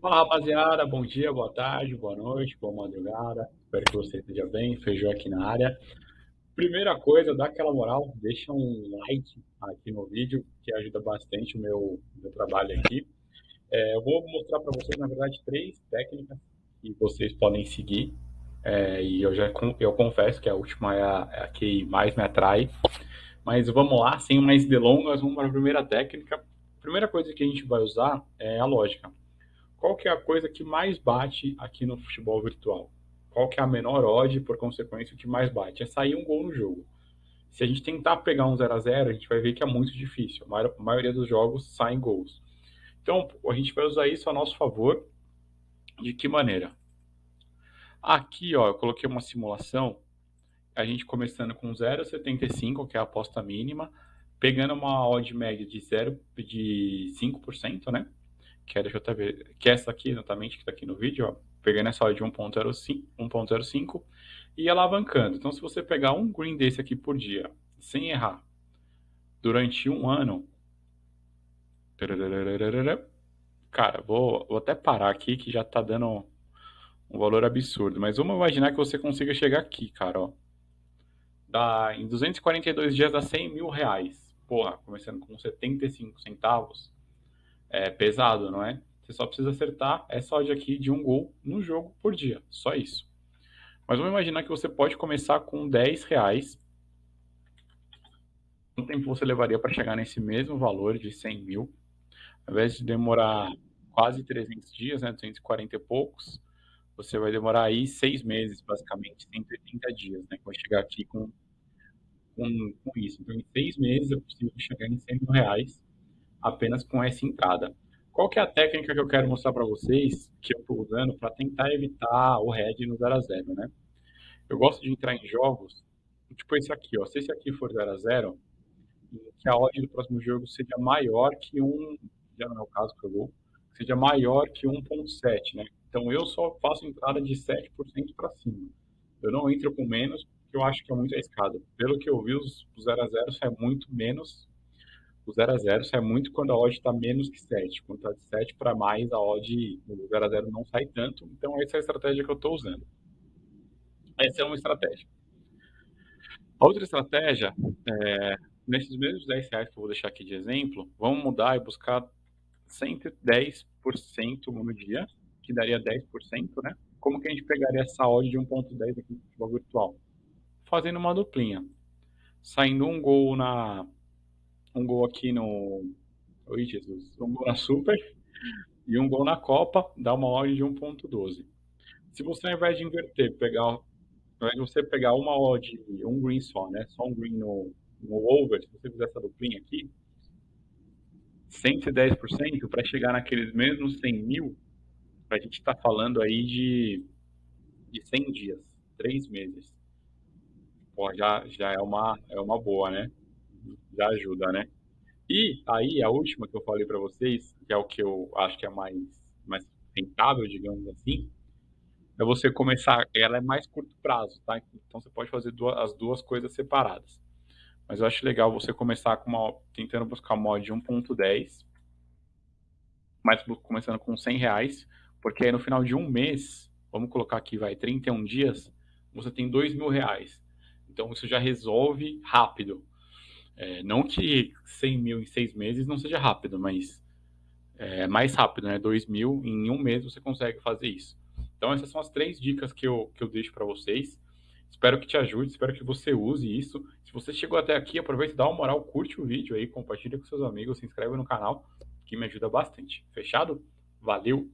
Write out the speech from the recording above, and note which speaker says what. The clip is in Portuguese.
Speaker 1: Fala rapaziada, bom dia, boa tarde, boa noite, boa madrugada. Espero que você esteja bem. Feijão aqui na área. Primeira coisa, dá aquela moral, deixa um like aqui no vídeo, que ajuda bastante o meu, meu trabalho aqui. É, eu vou mostrar para vocês, na verdade, três técnicas que vocês podem seguir. É, e eu já eu confesso que a última é a, é a que mais me atrai. Mas vamos lá, sem mais delongas, vamos para a primeira técnica. A primeira coisa que a gente vai usar é a lógica qual que é a coisa que mais bate aqui no futebol virtual? Qual que é a menor odd, por consequência, o que mais bate? É sair um gol no jogo. Se a gente tentar pegar um 0 a 0 a gente vai ver que é muito difícil. A maioria dos jogos saem gols. Então, a gente vai usar isso a nosso favor. De que maneira? Aqui, ó, eu coloquei uma simulação. A gente começando com 0,75, que é a aposta mínima, pegando uma odd média de 0 de 5%, né? Que é, que é essa aqui exatamente, que está aqui no vídeo, ó, pegando essa de 1.05 e alavancando. Então, se você pegar um green desse aqui por dia, sem errar, durante um ano, cara, vou, vou até parar aqui que já está dando um valor absurdo, mas vamos imaginar que você consiga chegar aqui, cara, ó. Dá, em 242 dias dá 100 mil reais. Porra, começando com 75 centavos, é pesado, não é? Você só precisa acertar essa odd aqui de um gol no jogo por dia, só isso. Mas vamos imaginar que você pode começar com 10 reais. Quanto tempo você levaria para chegar nesse mesmo valor de 100 mil? Ao invés de demorar quase 300 dias, né, 240 e poucos, você vai demorar aí seis meses, basicamente, 180 dias, né, vai chegar aqui com, com, com isso. Então, em seis meses é possível chegar em 100 mil reais apenas com essa entrada. Qual que é a técnica que eu quero mostrar para vocês, que eu estou usando para tentar evitar o head no 0 a 0 né? Eu gosto de entrar em jogos, tipo esse aqui, ó. Se esse aqui for 0 a 0 que a odd do próximo jogo seja maior que um, já não é o caso que eu vou, seja maior que 1.7, né? Então eu só faço entrada de 7% para cima. Eu não entro com menos, porque eu acho que é muito arriscado. Pelo que eu vi, os 0 a 0 é muito menos o 0 a 0 sai muito quando a odd está menos que 7. Quando está de 7 para mais, a odd no 0 a 0 não sai tanto. Então, essa é a estratégia que eu estou usando. Essa é uma estratégia. A outra estratégia, é, nesses mesmos 10 reais que eu vou deixar aqui de exemplo, vamos mudar e buscar 110% no dia, que daria 10%, né? Como que a gente pegaria essa odd de 1.10 aqui no futebol virtual? Fazendo uma duplinha. Saindo um gol na um gol aqui no. Oi, Jesus. Um gol na Super e um gol na Copa, dá uma odd de 1.12. Se você, ao invés de inverter, pegar, ao invés de você pegar uma odd, um green só, né? Só um green no, no over, se você fizer essa duplinha aqui, 110% para chegar naqueles mesmos 100 mil, a gente está falando aí de, de 100 dias, 3 meses. Pô, já, já é, uma, é uma boa, né? Já ajuda, né? E aí, a última que eu falei para vocês, que é o que eu acho que é mais, mais rentável, digamos assim, é você começar, ela é mais curto prazo, tá? Então você pode fazer duas, as duas coisas separadas. Mas eu acho legal você começar com uma, tentando buscar mod de 1.10, mas começando com 100 reais, porque aí no final de um mês, vamos colocar aqui, vai, 31 dias, você tem 2 mil reais. Então isso já resolve rápido. É, não que 100 mil em seis meses não seja rápido, mas é mais rápido, né? 2 mil em um mês você consegue fazer isso. Então essas são as três dicas que eu, que eu deixo para vocês. Espero que te ajude, espero que você use isso. Se você chegou até aqui, aproveita e dá uma moral, curte o vídeo aí, compartilha com seus amigos, se inscreve no canal, que me ajuda bastante. Fechado? Valeu!